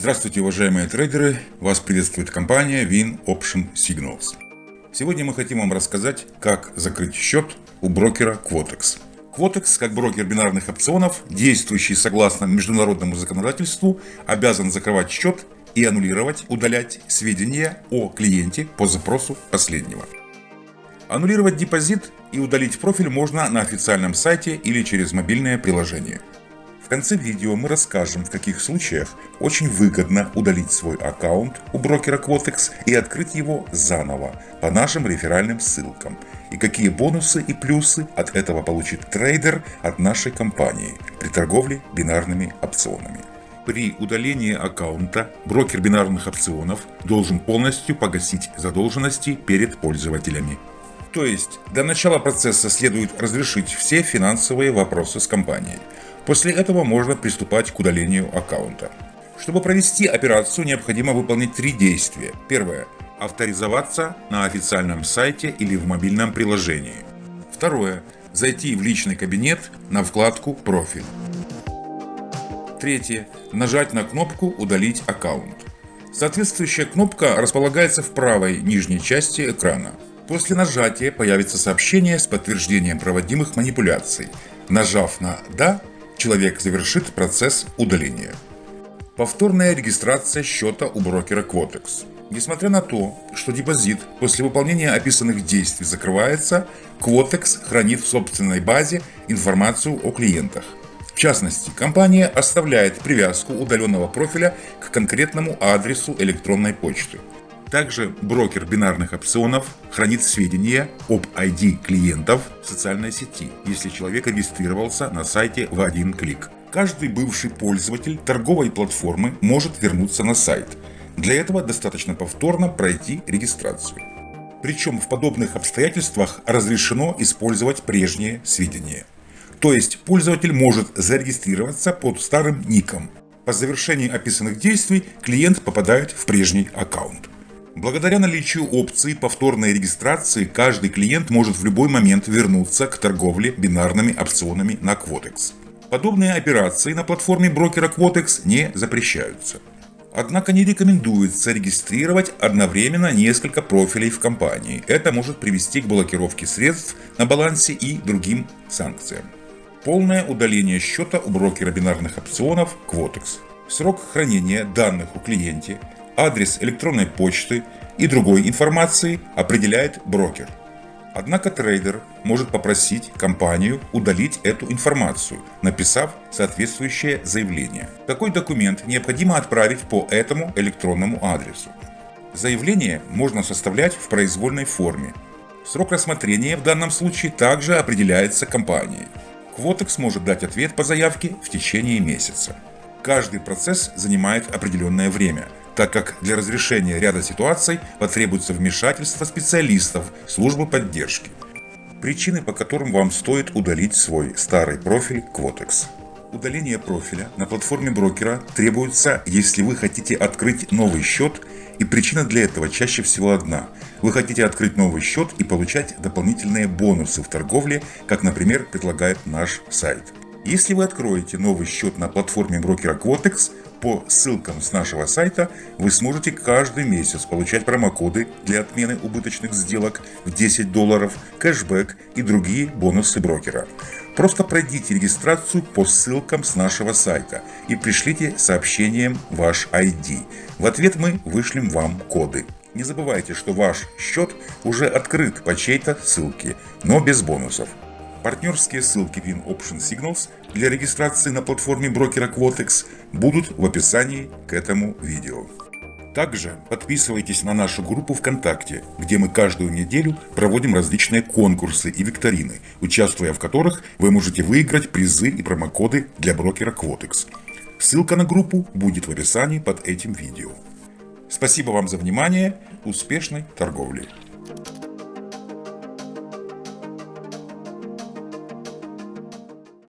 Здравствуйте, уважаемые трейдеры! Вас приветствует компания Win Option Signals. Сегодня мы хотим вам рассказать, как закрыть счет у брокера Quotex. Quotex, как брокер бинарных опционов, действующий согласно международному законодательству, обязан закрывать счет и аннулировать, удалять сведения о клиенте по запросу последнего. Аннулировать депозит и удалить профиль можно на официальном сайте или через мобильное приложение. Конце видео мы расскажем, в каких случаях очень выгодно удалить свой аккаунт у брокера Quotex и открыть его заново по нашим реферальным ссылкам, и какие бонусы и плюсы от этого получит трейдер от нашей компании при торговле бинарными опционами. При удалении аккаунта брокер бинарных опционов должен полностью погасить задолженности перед пользователями. То есть, до начала процесса следует разрешить все финансовые вопросы с компанией. После этого можно приступать к удалению аккаунта. Чтобы провести операцию, необходимо выполнить три действия. Первое. Авторизоваться на официальном сайте или в мобильном приложении. Второе. Зайти в личный кабинет на вкладку «Профиль». Третье. Нажать на кнопку «Удалить аккаунт». Соответствующая кнопка располагается в правой нижней части экрана. После нажатия появится сообщение с подтверждением проводимых манипуляций. Нажав на «Да», человек завершит процесс удаления. Повторная регистрация счета у брокера Quotex. Несмотря на то, что депозит после выполнения описанных действий закрывается, Quotex хранит в собственной базе информацию о клиентах. В частности, компания оставляет привязку удаленного профиля к конкретному адресу электронной почты. Также брокер бинарных опционов хранит сведения об ID клиентов в социальной сети, если человек регистрировался на сайте в один клик. Каждый бывший пользователь торговой платформы может вернуться на сайт. Для этого достаточно повторно пройти регистрацию. Причем в подобных обстоятельствах разрешено использовать прежние сведения. То есть пользователь может зарегистрироваться под старым ником. По завершении описанных действий клиент попадает в прежний аккаунт. Благодаря наличию опции повторной регистрации, каждый клиент может в любой момент вернуться к торговле бинарными опционами на Quotex. Подобные операции на платформе брокера Quotex не запрещаются. Однако не рекомендуется регистрировать одновременно несколько профилей в компании. Это может привести к блокировке средств на балансе и другим санкциям. Полное удаление счета у брокера бинарных опционов Quotex. Срок хранения данных у клиента адрес электронной почты и другой информации определяет брокер. Однако трейдер может попросить компанию удалить эту информацию, написав соответствующее заявление. Такой документ необходимо отправить по этому электронному адресу. Заявление можно составлять в произвольной форме. Срок рассмотрения в данном случае также определяется компанией. Quotex может дать ответ по заявке в течение месяца. Каждый процесс занимает определенное время – так как для разрешения ряда ситуаций потребуется вмешательство специалистов службы поддержки. Причины, по которым вам стоит удалить свой старый профиль Quotex. Удаление профиля на платформе брокера требуется, если вы хотите открыть новый счет, и причина для этого чаще всего одна. Вы хотите открыть новый счет и получать дополнительные бонусы в торговле, как, например, предлагает наш сайт. Если вы откроете новый счет на платформе брокера Quotex, по ссылкам с нашего сайта вы сможете каждый месяц получать промокоды для отмены убыточных сделок в 10 долларов, кэшбэк и другие бонусы брокера. Просто пройдите регистрацию по ссылкам с нашего сайта и пришлите сообщением ваш ID. В ответ мы вышлем вам коды. Не забывайте, что ваш счет уже открыт по чьей-то ссылке, но без бонусов. Партнерские ссылки Win Option Signals для регистрации на платформе брокера Quotex будут в описании к этому видео. Также подписывайтесь на нашу группу ВКонтакте, где мы каждую неделю проводим различные конкурсы и викторины, участвуя в которых вы можете выиграть призы и промокоды для брокера Quotex. Ссылка на группу будет в описании под этим видео. Спасибо вам за внимание, успешной торговли!